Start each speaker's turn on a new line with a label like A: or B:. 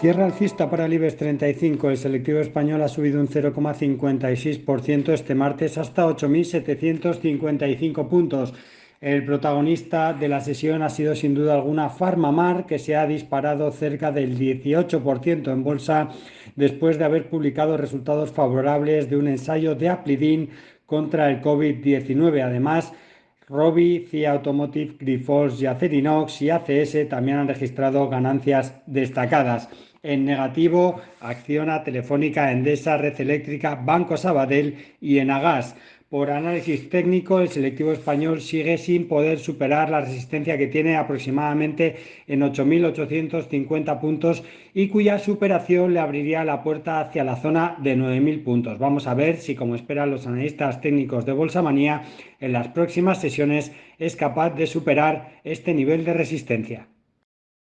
A: Cierra alcista para el IBEX 35. El selectivo español ha subido un 0,56% este martes hasta 8.755 puntos. El protagonista de la sesión ha sido sin duda alguna Farmamar, que se ha disparado cerca del 18% en bolsa después de haber publicado resultados favorables de un ensayo de Aplidin contra el COVID-19. Además, Robi, CIA Automotive, Grifols y Acerinox y ACS también han registrado ganancias destacadas. En negativo, Acciona, Telefónica, Endesa, Red Eléctrica, Banco Sabadell y Enagas. Por análisis técnico, el selectivo español sigue sin poder superar la resistencia que tiene aproximadamente en 8.850 puntos y cuya superación le abriría la puerta hacia la zona de 9.000 puntos. Vamos a ver si, como esperan los analistas técnicos de Bolsa Manía, en las próximas sesiones es capaz de superar este nivel de resistencia.